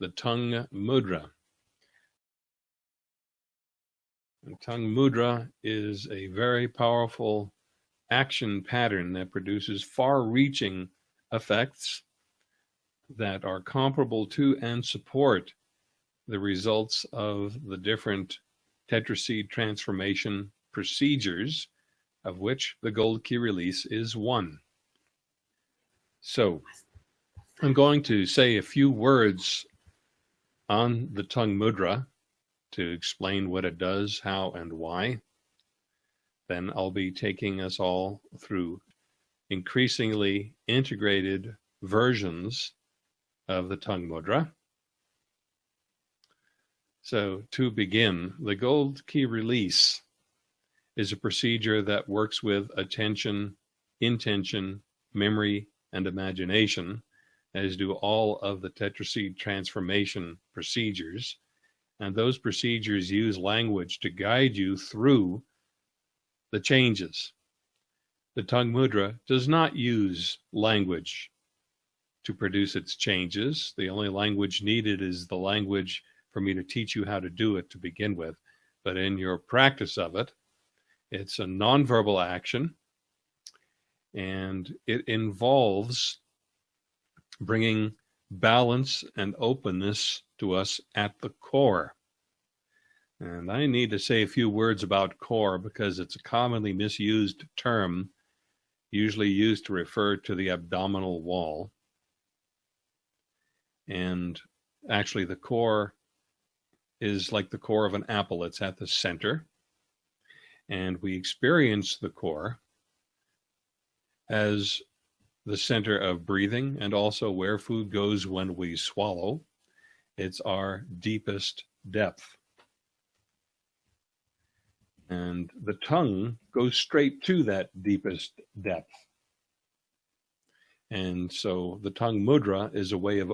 the tongue mudra. And tongue mudra is a very powerful action pattern that produces far-reaching effects that are comparable to and support the results of the different tetraseed transformation procedures, of which the gold key release is one. So I'm going to say a few words on the tongue mudra to explain what it does, how, and why. Then I'll be taking us all through increasingly integrated versions of the tongue mudra. So to begin, the gold key release is a procedure that works with attention, intention, memory, and imagination, as do all of the tetraseed transformation procedures. And those procedures use language to guide you through the changes. The tongue mudra does not use language to produce its changes. The only language needed is the language for me to teach you how to do it to begin with. But in your practice of it, it's a nonverbal action and it involves bringing balance and openness to us at the core. And I need to say a few words about core because it's a commonly misused term, usually used to refer to the abdominal wall. And actually, the core is like the core of an apple, it's at the center. And we experience the core as the center of breathing and also where food goes when we swallow. It's our deepest depth. And the tongue goes straight to that deepest depth. And so the tongue mudra is a way of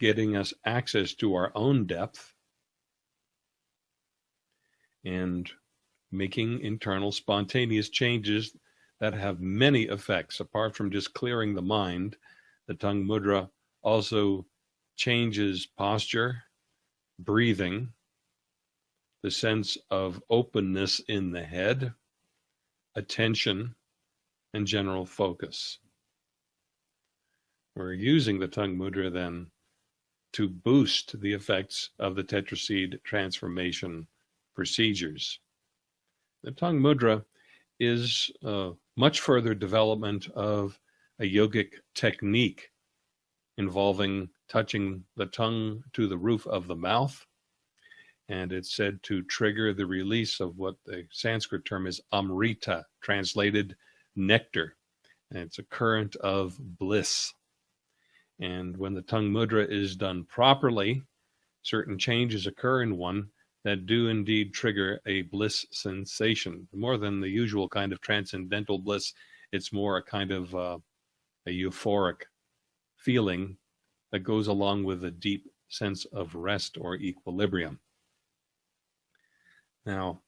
getting us access to our own depth and making internal spontaneous changes that have many effects apart from just clearing the mind. The tongue mudra also changes posture, breathing, the sense of openness in the head, attention, and general focus. We're using the tongue mudra then to boost the effects of the tetraseed transformation procedures. The tongue mudra is uh, much further development of a yogic technique involving touching the tongue to the roof of the mouth. And it's said to trigger the release of what the Sanskrit term is amrita, translated nectar. And it's a current of bliss. And when the tongue mudra is done properly, certain changes occur in one that do indeed trigger a bliss sensation. More than the usual kind of transcendental bliss, it's more a kind of uh, a euphoric feeling that goes along with a deep sense of rest or equilibrium. Now,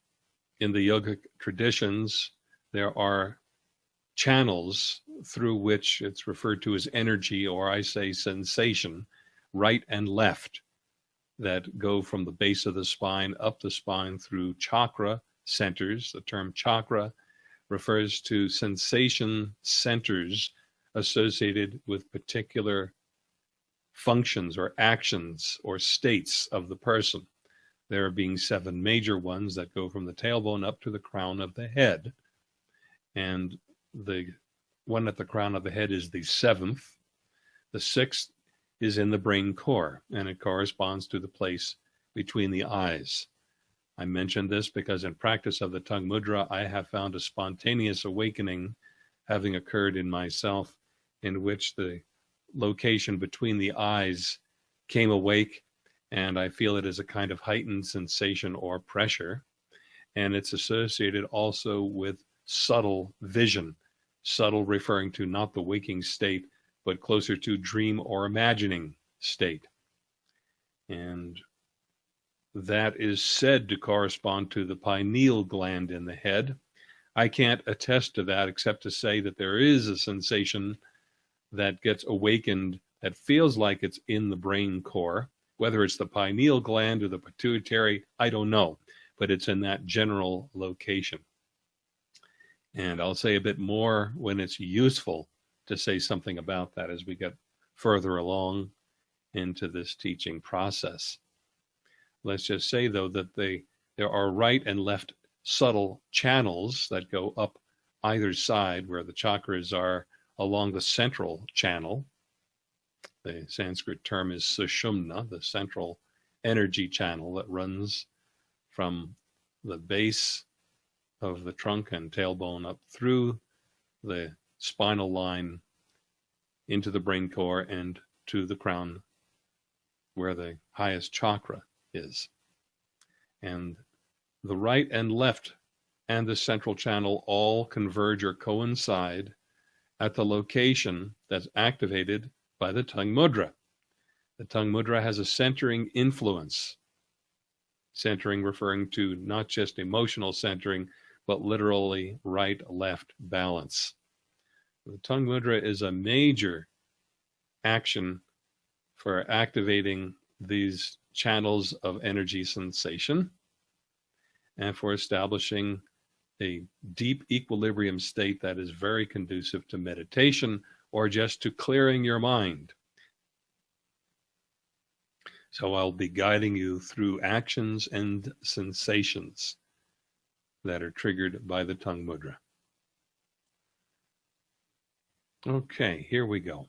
in the yogic traditions, there are channels through which it's referred to as energy, or I say sensation, right and left that go from the base of the spine up the spine through chakra centers. The term chakra refers to sensation centers associated with particular functions or actions or states of the person. There being seven major ones that go from the tailbone up to the crown of the head. And the one at the crown of the head is the seventh. The sixth is in the brain core, and it corresponds to the place between the eyes. I mention this because in practice of the tongue mudra, I have found a spontaneous awakening having occurred in myself in which the location between the eyes came awake and I feel it as a kind of heightened sensation or pressure. And it's associated also with subtle vision, subtle referring to not the waking state, but closer to dream or imagining state. And that is said to correspond to the pineal gland in the head. I can't attest to that except to say that there is a sensation that gets awakened that feels like it's in the brain core. Whether it's the pineal gland or the pituitary, I don't know, but it's in that general location. And I'll say a bit more when it's useful to say something about that as we get further along into this teaching process. Let's just say, though, that they, there are right and left subtle channels that go up either side where the chakras are along the central channel. The Sanskrit term is sushumna, the central energy channel that runs from the base of the trunk and tailbone up through the spinal line into the brain core and to the crown where the highest chakra is. And the right and left and the central channel all converge or coincide at the location that's activated by the tongue mudra. The tongue mudra has a centering influence. Centering referring to not just emotional centering, but literally right left balance. The tongue mudra is a major action for activating these channels of energy sensation and for establishing a deep equilibrium state that is very conducive to meditation or just to clearing your mind. So I'll be guiding you through actions and sensations that are triggered by the tongue mudra. Okay, here we go.